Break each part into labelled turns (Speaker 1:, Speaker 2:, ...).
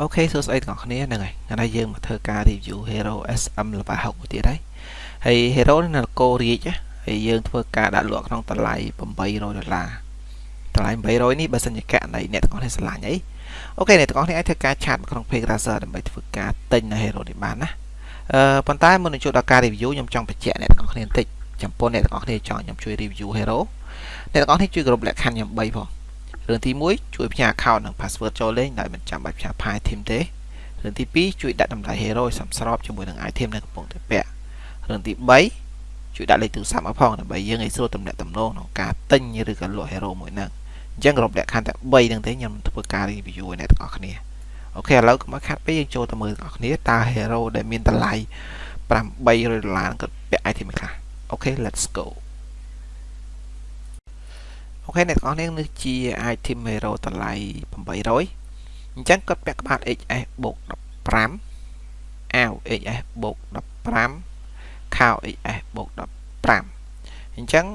Speaker 1: OK សួស្តីទាំងអស់គ្នាហ្នឹងហើយថ្ងៃនេះយើងមកធ្វើការ review Hero SM ល្បា6ទៀតហើយហើយ Hero នេះនៅកូរៀចហើយយើងធ្វើការដាក់លក់ក្នុងតម្លៃ800ដុល្លារតម្លៃ800នេះបើសិនជាករណីអ្នកទាំងអស់គ្នាស្រឡាញ់អី OK អ្នកទាំងអស់គ្នាអាចធ្វើការឆាតក្នុង page Razer ដើម្បីធ្វើការទិញនៅ Hero នេះបានណាអឺប៉ុន្តែមុននឹងចូលដល់ការ review ខ្ញុំចង់បញ្ជាក់អ្នកទាំងអស់គ្នាបន្តិចចំពោះអ្នកទាំងអស់គ្នាចង់ខ្ញុំជួយ review Hero អ្នកទាំងអស់គ្នាជួយគ្រប់លក្ខខណ្ឌខ្ញុំ3ផង រឿងទី1ជួយផ្ញើ account និង password ចូលលេងដោយមិនចាំបាច់ផ្ញើ file team ទេរឿងទី2ជួយដាក់តម្លៃ hero ឲ្យសមស្របជាមួយនឹង item ដែលកំពុងតែពាក់រឿងទី3ជួយដាក់លេខទូរស័ព្ទមកផងដើម្បីយើងឲ្យស្រួលទំនាក់ទំនងក្នុងការទិញឬក៏លក់ hero មួយហ្នឹងអញ្ចឹងគ្រប់លក្ខខណ្ឌតែ3ហ្នឹងទេខ្ញុំធ្វើការ review ឲ្យអ្នកទាំងអស់គ្នាអូខេឥឡូវកុំឲ្យខាត់ពេកយើងចូលទៅមើលទាំងអស់គ្នាតើ hero ដែលមានតម្លៃ800ដុល្លារគាត់ពាក់ item ខ្លះអូខេ let's go អូខេអ្នកទាំងអស់នេះនេះជា item hero តម្លៃ800អញ្ចឹងគាត់ពាក់ក្បាល HS បូក15អាវ HS បូក15ខោ HS បូក15អញ្ចឹង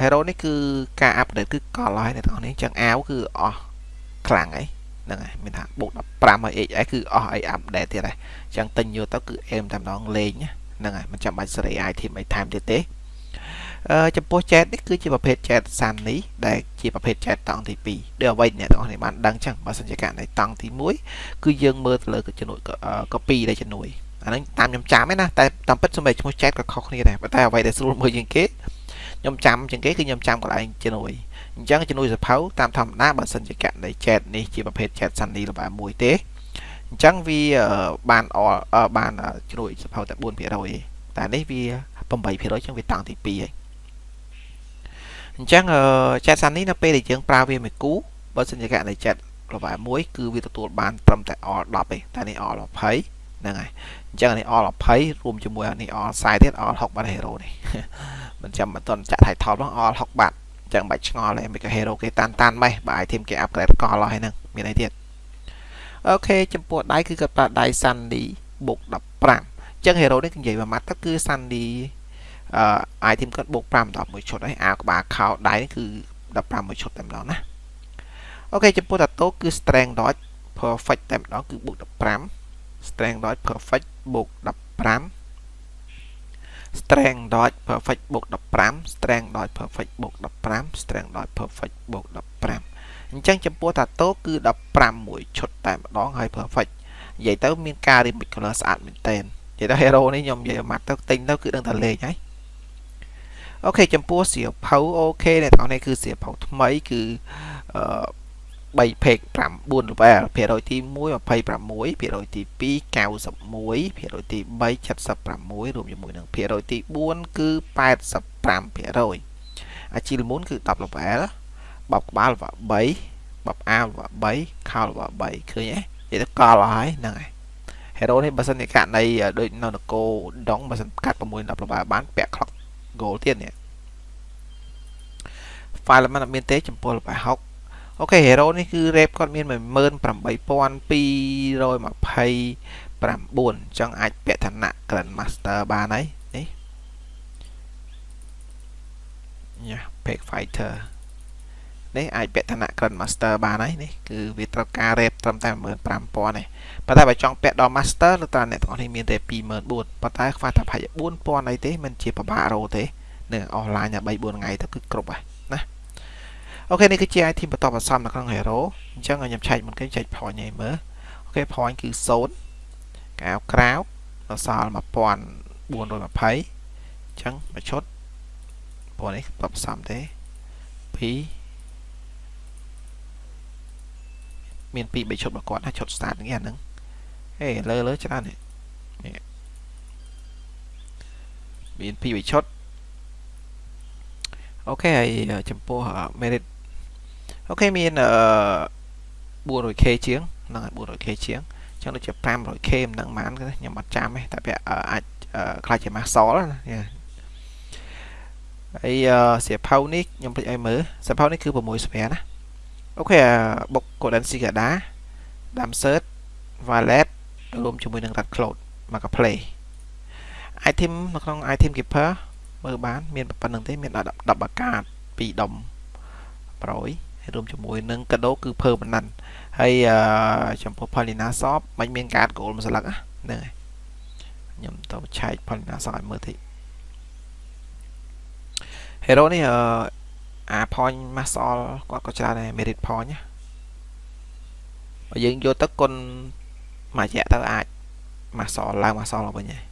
Speaker 1: hero នេះគឺការ update គឺកលហើយអ្នកទាំងអស់នេះអញ្ចឹងអាវគឺអស់ខ្លាំងហើយហ្នឹងហើយមានថាបូក15ហើយ HS គឺអស់អី update ទៀតហើយអញ្ចឹងទិញយកទៅគឺអេមតែម្ដងលេងហ្នឹងហើយមិនចាំបាច់សេរី item អីថែមទៀតទេ ចំពោះ chat នេះគឺជាប្រភេទ chat សាន់នេះដែលជាប្រភេទ chat តង់ទី2ដូចអ្វីអ្នកទាំងអស់គ្នាបានដឹងចឹងបើសិនជាករណីតង់ទី1គឺយើងមើលទៅលើជំនួយ copy ដែលជំនួយអាហ្នឹងតាមខ្ញុំចាំឯណាតែតាមពិតសម្រាប់ឈ្មោះ chat ក៏ខុសគ្នាដែរប៉ុន្តែអ្វីដែលស្រួលមើលជាងគេខ្ញុំចាំជាងគេគឺខ្ញុំចាំកន្លែងជំនួយអញ្ចឹងជំនួយសភៅតាមធម្មតាបើសិនជាករណី chat នេះជាប្រភេទ chat សាន់នេះល្បែមួយទេអញ្ចឹងវាបានអបានជំនួយសភៅតែ4%ទេតែនេះវា8%ចឹងវាតង់ទី2ហើយ អញ្ចឹងចែកសាននេះនៅពេលដែលយើងប្រើវាមួយគូបើសិនជាករណីចែក level 1គឺវាទទួលបានត្រឹមតែ all 10ទេតែនេះ all 20ហ្នឹងហើយអញ្ចឹងនេះ all 20រួមជាមួយនេះ all 40ទៀត all 60បាត់ hero នេះមិនចាំមិនតន់ចាក់ title ផង all 60បាត់អញ្ចឹងបាច់ឆ្ងល់ទេមិនក៏ hero គេតាន់តាន់ម៉េះបើ item គេ upgrade កលហើយហ្នឹងមានអីទៀតអូខេចំពោះដៃគឺគាត់ប្រើដៃ Sandy បូក15អញ្ចឹង hero នេះនិយាយមួយម៉ាត់ទៅគឺ Sandy អឺ item គាត់បូក5ដល់1ឈុតហើយអាវក្បាលខោដៃនេះគឺ15មួយឈុតតែម្ដងណាអូខេចំពោះតាតូគឺ strength dodge perfect តែម្ដងគឺបូក15 strength dodge perfect បូក15 strength dodge perfect បូក15 strength dodge perfect បូក15 strength dodge perfect បូក15អញ្ចឹងចំពោះតាតូគឺ15មួយឈុតតែម្ដងហើយ perfect និយាយទៅមានការ remix color ស្អាតមែនតើនិយាយទៅ hero នេះខ្ញុំនិយាយមកទៅទិញទៅគឺដឹងតែលេងហើយ អូខេចំពោះសៀវភៅអូខេអ្នកទាំងនេះគឺសៀវភៅថ្មីគឺអឺ3ពេក9 level ភាគរយទី1 26ភាគរយទី2 91ភាគរយទី3 76រួមជាមួយនឹងភាគរយទី4គឺ85ភាគរយអាជីលមុនគឺ10 level បបក្បាល level 3បបអាវ level 3ខោ level 3ឃើញទេនិយាយទៅកលហើយហ្នឹងហើយ hero នេះបើសិនជាករណីដូចនៅនគរដងបើសិនកាត់6 10 level បានពាក់ clock goal ទៀតនេះ file มันអត់មានទេចំពោះលបាយ60អូខេ hero នេះគឺ rep គាត់មាន18229អញ្ចឹងអាចពាក់ឋានៈ Grand Master បានហើយនេះញ៉ា Pack Fighter នេះអាចពាក់ឋានៈ Grand Master បានហើយនេះគឺវាត្រូវការ rep ត្រឹមតែ15000ទេប៉ុន្តែបើចង់ពាក់ដល់ Master ឬតើអ្នកទាំងអស់នេះមានតែ24000ប៉ុន្តែខ្វះតែប្រហែល4000អីទេមិនជាពិបាករោទេនៅ offline តែ3 4ថ្ងៃទៅគឺគ្រប់ហើយណាអូខេនេះគឺជា item បន្តបន្សំនៅក្នុង hero អញ្ចឹងខ្ញុំឆែកមុនគេចែក point ឲ្យមើលអូខេ point គឺ0កាវក្រៅដល់សល់1420អញ្ចឹងមួយឈុតព្រោះនេះបន្សំទេ2 មាន2 3ឈុតរបស់គាត់ណាឈុត start នេះអាហ្នឹងហេលើលើច្រើននេះមាន2 3ឈុតអូខេហើយចំពោះ merit អូខេមាន 400k ជាងហ្នឹងហើយ 400k ជាងចឹងដូចជា 500k មិនដឹងប៉ុន្មានខ្ញុំអត់ចាំទេតែវាអាចខ្លាចជា muscle ណាហើយសៀវភៅនេះខ្ញុំភ្លេចឲ្យមើលសៀវភៅនេះគឺ6ស្វែណា អូខេបុក Golden Cicada Damsert Valet រួមជាមួយនឹង Red Cloud Marketplace item នៅក្នុង item keeper មើលបានមានប៉ុណ្្នឹងទេមាន10បាកាត2ដុំ100ហើយរួមជាមួយនឹងកាដូគឺ permanent ហើយចំពោះ Polina Shop មិនមានកាត gold មួយស្លឹកហ្នឹងហើយខ្ញុំទៅឆែក Polina Shop ឲ្យមើលតិច Hero នេះអា point Masol គាត់ក៏ច្រើនដែរ merit point ណាបើយើងយកទៅគុណមួយរយៈទៅអាច Masol ឡើង Masol ឡើងវិញហើយ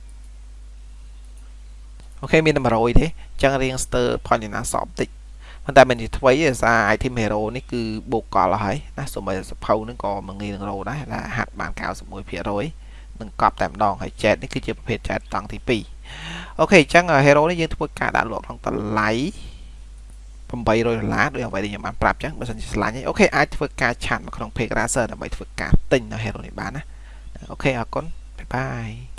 Speaker 1: អូខេមានតែ100ទេអញ្ចឹងរៀងស្ទើរ Polina Shop តិចប៉ុន្តែមិនជាថ្មីទេសារ item hero នេះគឺបូកកលហើយណាសូម្បីសភៅនឹងក៏មិនងាយនឹងរោដែរថាហាត់បាន91%នឹងកប់តែម្ដងហើយ jet នេះគឺជាប្រភេទ jet តង់ទី2អូខេអញ្ចឹង hero នេះយើងធ្វើការដាក់លក់ក្នុងតម្លៃ 800ដុល្លារដូចអ្វីដែលខ្ញុំបានប្រាប់អញ្ចឹងបើសិនជាឆ្លាញ់ហើយអូខេអាចធ្វើការឆាតមកក្នុង page racer ដើម្បីធ្វើការទិញនៅ hero នេះបានណាអូខេអរគុណបាយបាយ